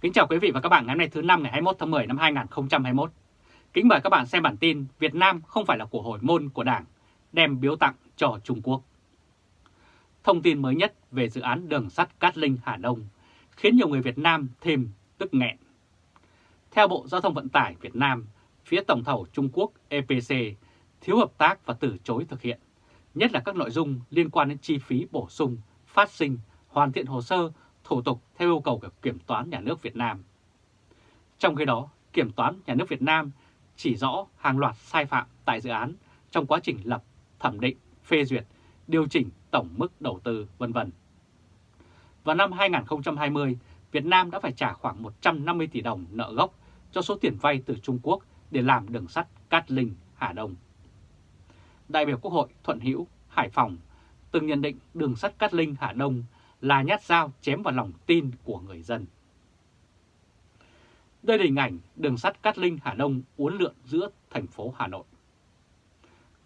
Kính chào quý vị và các bạn ngày hôm nay thứ năm ngày 21 tháng 10 năm 2021. Kính mời các bạn xem bản tin Việt Nam không phải là của hồi môn của Đảng, đem biếu tặng cho Trung Quốc. Thông tin mới nhất về dự án đường sắt Cát Linh Hà Đông khiến nhiều người Việt Nam thêm tức nghẹn. Theo Bộ Giao thông Vận tải Việt Nam, phía tổng thầu Trung Quốc EPC thiếu hợp tác và từ chối thực hiện, nhất là các nội dung liên quan đến chi phí bổ sung, phát sinh, hoàn thiện hồ sơ, thủ tục theo yêu cầu của Kiểm toán Nhà nước Việt Nam. Trong khi đó, Kiểm toán Nhà nước Việt Nam chỉ rõ hàng loạt sai phạm tại dự án trong quá trình lập, thẩm định, phê duyệt, điều chỉnh tổng mức đầu tư vân vân. Vào năm 2020, Việt Nam đã phải trả khoảng 150 tỷ đồng nợ gốc cho số tiền vay từ Trung Quốc để làm đường sắt Cát Linh, Hà Đông. Đại biểu Quốc hội Thuận Hữu, Hải Phòng từng nhận định đường sắt Cát Linh, Hà Đông là nhát dao chém vào lòng tin của người dân. Đây là hình ảnh đường sắt Cát Linh Hà Đông uốn lượn giữa thành phố Hà Nội.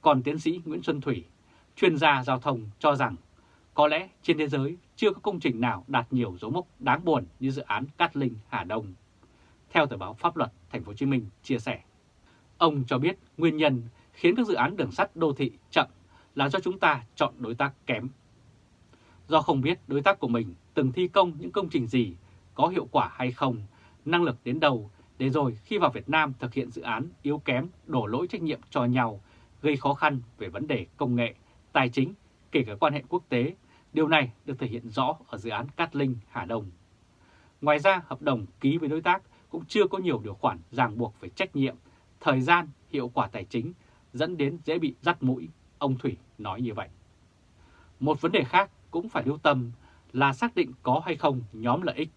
Còn tiến sĩ Nguyễn Xuân Thủy, chuyên gia giao thông cho rằng có lẽ trên thế giới chưa có công trình nào đạt nhiều dấu mốc đáng buồn như dự án Cát Linh Hà Đông. Theo tờ báo Pháp luật Thành phố Hồ Chí Minh chia sẻ, ông cho biết nguyên nhân khiến các dự án đường sắt đô thị chậm là do chúng ta chọn đối tác kém. Do không biết đối tác của mình từng thi công những công trình gì, có hiệu quả hay không, năng lực đến đâu, để rồi khi vào Việt Nam thực hiện dự án yếu kém, đổ lỗi trách nhiệm cho nhau, gây khó khăn về vấn đề công nghệ, tài chính, kể cả quan hệ quốc tế. Điều này được thể hiện rõ ở dự án Cát Linh, Hà Đông. Ngoài ra, hợp đồng ký với đối tác cũng chưa có nhiều điều khoản ràng buộc về trách nhiệm, thời gian, hiệu quả tài chính, dẫn đến dễ bị dắt mũi, ông Thủy nói như vậy. Một vấn đề khác cũng phải lưu tâm là xác định có hay không nhóm lợi ích.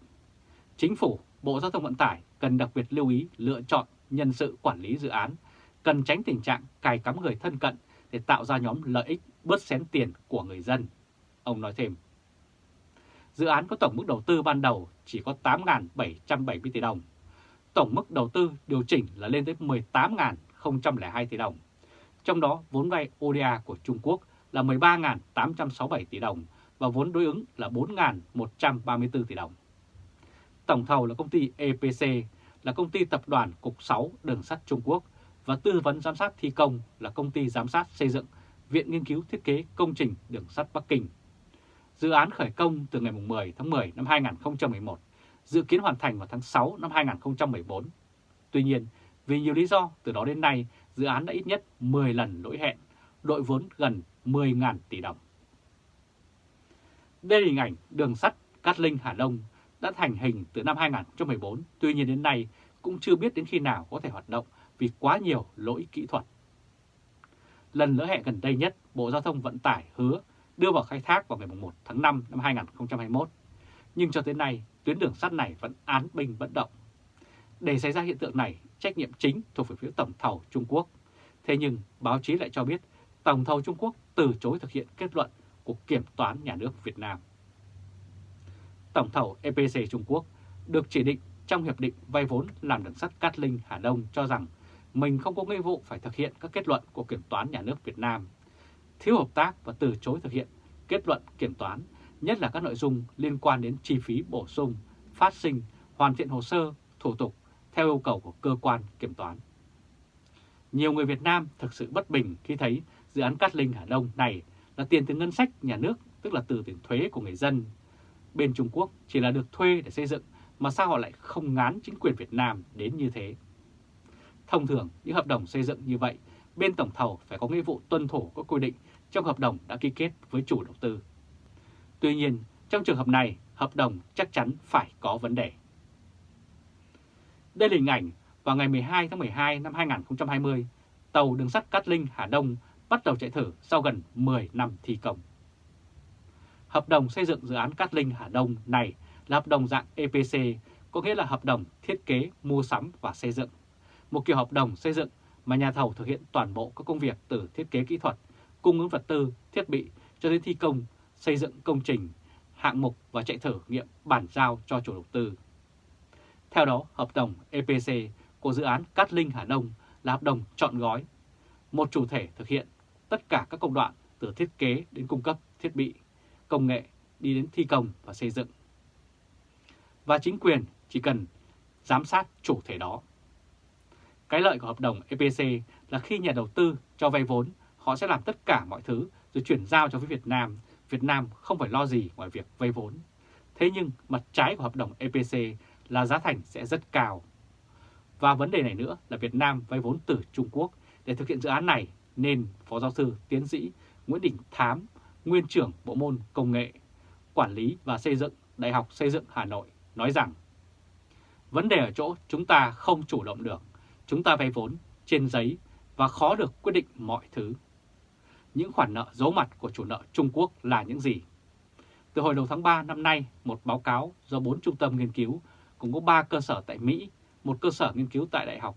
Chính phủ, Bộ Giao thông Vận tải cần đặc biệt lưu ý lựa chọn nhân sự quản lý dự án, cần tránh tình trạng cài cắm người thân cận để tạo ra nhóm lợi ích bớt xén tiền của người dân. Ông nói thêm. Dự án có tổng mức đầu tư ban đầu chỉ có 8.770 tỷ đồng. Tổng mức đầu tư điều chỉnh là lên tới 18.002 tỷ đồng. Trong đó vốn vay ODA của Trung Quốc là 13.867 tỷ đồng và vốn đối ứng là 4.134 tỷ đồng. Tổng thầu là công ty EPC, là công ty tập đoàn Cục 6 Đường sắt Trung Quốc và tư vấn giám sát thi công là công ty giám sát xây dựng Viện Nghiên cứu Thiết kế Công trình Đường sắt Bắc Kinh. Dự án khởi công từ ngày 10 tháng 10 năm 2011, dự kiến hoàn thành vào tháng 6 năm 2014. Tuy nhiên, vì nhiều lý do từ đó đến nay, dự án đã ít nhất 10 lần lỗi hẹn, đội vốn gần 10.000 tỷ đồng. Đây là hình ảnh đường sắt Cát Linh Hà Đông đã thành hình từ năm 2014, tuy nhiên đến nay cũng chưa biết đến khi nào có thể hoạt động vì quá nhiều lỗi kỹ thuật. Lần lỡ hẹn gần đây nhất, Bộ Giao thông Vận tải hứa đưa vào khai thác vào ngày 1 tháng 5 năm 2021. Nhưng cho tới nay, tuyến đường sắt này vẫn án binh bất động. Để xảy ra hiện tượng này, trách nhiệm chính thuộc về phía tổng thầu Trung Quốc. Thế nhưng, báo chí lại cho biết tổng thầu Trung Quốc từ chối thực hiện kết luận của Kiểm toán Nhà nước Việt Nam. Tổng thầu EPC Trung Quốc được chỉ định trong Hiệp định vay vốn làm đường sắt Cát Linh Hà Đông cho rằng mình không có nghĩa vụ phải thực hiện các kết luận của Kiểm toán Nhà nước Việt Nam, thiếu hợp tác và từ chối thực hiện kết luận kiểm toán, nhất là các nội dung liên quan đến chi phí bổ sung, phát sinh, hoàn thiện hồ sơ, thủ tục theo yêu cầu của cơ quan kiểm toán. Nhiều người Việt Nam thực sự bất bình khi thấy dự án Cát Linh Hà Đông này là tiền từ ngân sách nhà nước, tức là từ tiền thuế của người dân. Bên Trung Quốc chỉ là được thuê để xây dựng, mà sao họ lại không ngán chính quyền Việt Nam đến như thế? Thông thường, những hợp đồng xây dựng như vậy, bên tổng thầu phải có nghĩa vụ tuân thủ các quy định trong hợp đồng đã ký kết với chủ đầu tư. Tuy nhiên, trong trường hợp này, hợp đồng chắc chắn phải có vấn đề. Đây là hình ảnh vào ngày 12 tháng 12 năm 2020, tàu đường sắt Cát Linh Hà Đông bắt đầu chạy thử sau gần 10 năm thi công. Hợp đồng xây dựng dự án Cát Linh Hà Đông này là hợp đồng dạng EPC, có nghĩa là hợp đồng thiết kế, mua sắm và xây dựng. Một kiểu hợp đồng xây dựng mà nhà thầu thực hiện toàn bộ các công việc từ thiết kế kỹ thuật, cung ứng vật tư, thiết bị cho đến thi công, xây dựng công trình, hạng mục và chạy thử nghiệm bản giao cho chủ đầu tư. Theo đó, hợp đồng EPC của dự án Cát Linh Hà Đông là hợp đồng chọn gói. Một chủ thể thực hiện tất cả các công đoạn từ thiết kế đến cung cấp thiết bị, công nghệ đi đến thi công và xây dựng. Và chính quyền chỉ cần giám sát chủ thể đó. Cái lợi của hợp đồng EPC là khi nhà đầu tư cho vay vốn, họ sẽ làm tất cả mọi thứ rồi chuyển giao cho phía Việt Nam. Việt Nam không phải lo gì ngoài việc vay vốn. Thế nhưng mặt trái của hợp đồng EPC là giá thành sẽ rất cao. Và vấn đề này nữa là Việt Nam vay vốn từ Trung Quốc để thực hiện dự án này nên Phó Giáo sư Tiến sĩ Nguyễn Đình Thám, Nguyên trưởng Bộ môn Công nghệ, Quản lý và Xây dựng Đại học Xây dựng Hà Nội nói rằng Vấn đề ở chỗ chúng ta không chủ động được, chúng ta vay vốn trên giấy và khó được quyết định mọi thứ. Những khoản nợ giấu mặt của chủ nợ Trung Quốc là những gì? Từ hồi đầu tháng 3 năm nay, một báo cáo do 4 trung tâm nghiên cứu cũng có 3 cơ sở tại Mỹ, một cơ sở nghiên cứu tại Đại học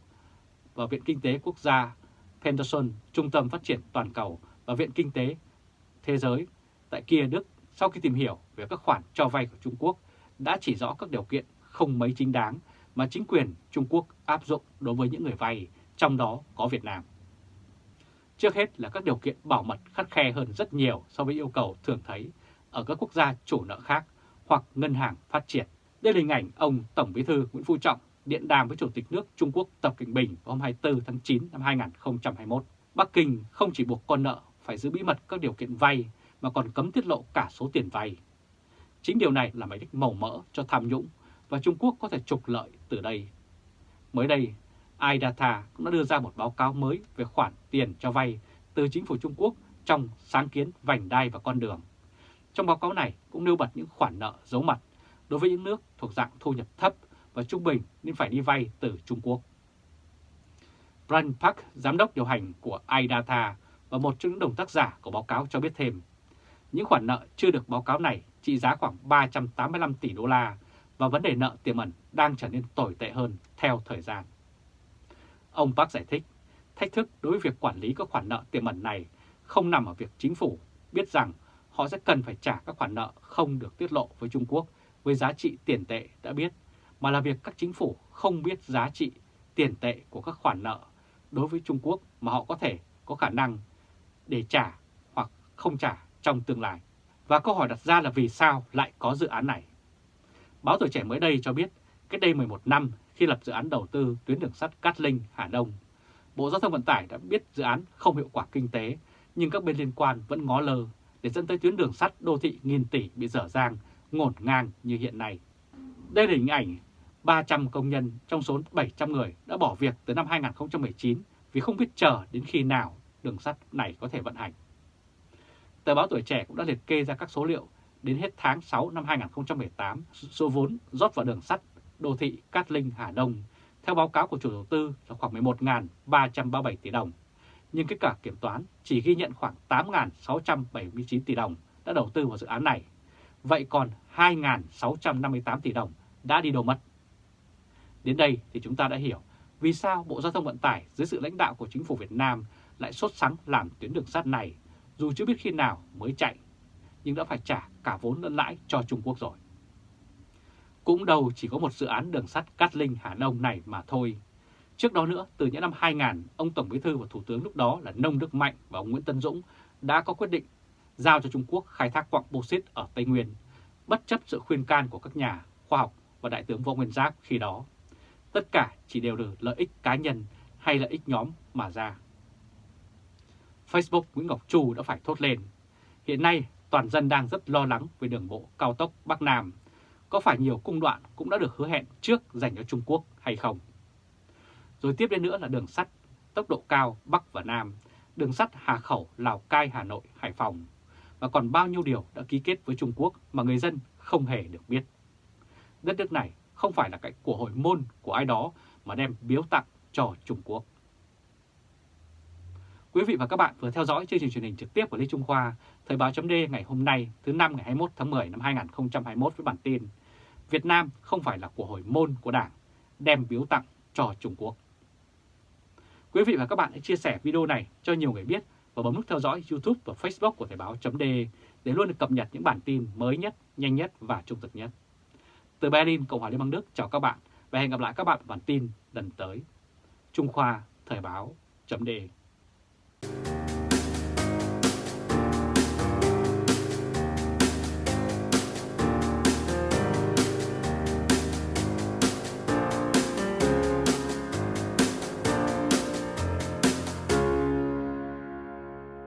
và Viện Kinh tế Quốc gia Peterson, Trung tâm Phát triển Toàn cầu và Viện Kinh tế Thế giới tại kia Đức sau khi tìm hiểu về các khoản cho vay của Trung Quốc đã chỉ rõ các điều kiện không mấy chính đáng mà chính quyền Trung Quốc áp dụng đối với những người vay, trong đó có Việt Nam. Trước hết là các điều kiện bảo mật khắt khe hơn rất nhiều so với yêu cầu thường thấy ở các quốc gia chủ nợ khác hoặc ngân hàng phát triển. Đây là hình ảnh ông Tổng Bí thư Nguyễn Phú Trọng điện đàm với Chủ tịch nước Trung Quốc Tập Cận Bình hôm 24 tháng 9 năm 2021. Bắc Kinh không chỉ buộc con nợ phải giữ bí mật các điều kiện vay mà còn cấm tiết lộ cả số tiền vay. Chính điều này là mảnh đích màu mỡ cho tham nhũng và Trung Quốc có thể trục lợi từ đây. Mới đây, iData cũng đã đưa ra một báo cáo mới về khoản tiền cho vay từ chính phủ Trung Quốc trong sáng kiến vành đai và con đường. Trong báo cáo này cũng nêu bật những khoản nợ giấu mặt đối với những nước thuộc dạng thu nhập thấp và trung bình nên phải đi vay từ Trung Quốc. Brian Park, giám đốc điều hành của iData và một trong những đồng tác giả của báo cáo cho biết thêm, những khoản nợ chưa được báo cáo này trị giá khoảng 385 tỷ đô la và vấn đề nợ tiềm ẩn đang trở nên tồi tệ hơn theo thời gian. Ông Park giải thích, thách thức đối với việc quản lý các khoản nợ tiềm ẩn này không nằm ở việc chính phủ biết rằng họ sẽ cần phải trả các khoản nợ không được tiết lộ với Trung Quốc với giá trị tiền tệ đã biết, mà là việc các chính phủ không biết giá trị tiền tệ của các khoản nợ đối với Trung Quốc mà họ có thể có khả năng để trả hoặc không trả trong tương lai. Và câu hỏi đặt ra là vì sao lại có dự án này? Báo Tuổi Trẻ mới đây cho biết, cách đây 11 năm khi lập dự án đầu tư tuyến đường sắt Cát Linh, Hà Đông, Bộ Giao thông Vận tải đã biết dự án không hiệu quả kinh tế, nhưng các bên liên quan vẫn ngó lơ để dẫn tới tuyến đường sắt đô thị nghìn tỷ bị dở dang, ngổn ngang như hiện nay. Đây là hình ảnh 300 công nhân trong số 700 người đã bỏ việc từ năm 2019 vì không biết chờ đến khi nào đường sắt này có thể vận hành. Tờ báo Tuổi Trẻ cũng đã liệt kê ra các số liệu đến hết tháng 6 năm 2018, số vốn rót vào đường sắt đô thị Cát Linh Hà Đông theo báo cáo của chủ đầu tư là khoảng 11.337 tỷ đồng, nhưng kết quả kiểm toán chỉ ghi nhận khoảng 8.679 tỷ đồng đã đầu tư vào dự án này. Vậy còn 2.658 tỷ đồng đã đi đâu mất? Đến đây thì chúng ta đã hiểu vì sao Bộ Giao thông Vận tải dưới sự lãnh đạo của chính phủ Việt Nam lại sốt sắng làm tuyến đường sắt này dù chưa biết khi nào mới chạy, nhưng đã phải trả cả vốn lẫn lãi cho Trung Quốc rồi. Cũng đâu chỉ có một dự án đường sắt Cát Linh Hà Đông này mà thôi. Trước đó nữa, từ những năm 2000, ông Tổng Bí thư và Thủ tướng lúc đó là Nông Đức Mạnh và ông Nguyễn Tân Dũng đã có quyết định giao cho Trung Quốc khai thác quặng bauxit ở Tây Nguyên, bất chấp sự khuyên can của các nhà khoa học và Đại tướng Võ Nguyên Giáp khi đó. Tất cả chỉ đều từ lợi ích cá nhân hay lợi ích nhóm mà ra. Facebook Nguyễn Ngọc Trù đã phải thốt lên. Hiện nay, toàn dân đang rất lo lắng về đường bộ cao tốc Bắc Nam. Có phải nhiều cung đoạn cũng đã được hứa hẹn trước dành cho Trung Quốc hay không? Rồi tiếp đến nữa là đường sắt tốc độ cao Bắc và Nam, đường sắt Hà Khẩu, Lào Cai, Hà Nội, Hải Phòng. Và còn bao nhiêu điều đã ký kết với Trung Quốc mà người dân không hề được biết. Đất nước này không phải là cái của hội môn của ai đó mà đem biếu tặng cho Trung Quốc. Quý vị và các bạn vừa theo dõi chương trình truyền hình trực tiếp của Lê Trung Khoa, Thời báo chấm ngày hôm nay thứ năm ngày 21 tháng 10 năm 2021 với bản tin Việt Nam không phải là của hồi môn của Đảng, đem biếu tặng cho Trung Quốc. Quý vị và các bạn hãy chia sẻ video này cho nhiều người biết và bấm nút theo dõi YouTube và Facebook của Thời báo chấm để luôn được cập nhật những bản tin mới nhất, nhanh nhất và trung thực nhất. Từ Berlin, Cộng hòa Liên bang Đức chào các bạn và hẹn gặp lại các bạn bản tin lần tới. Trung Khoa Thời báo chấm đề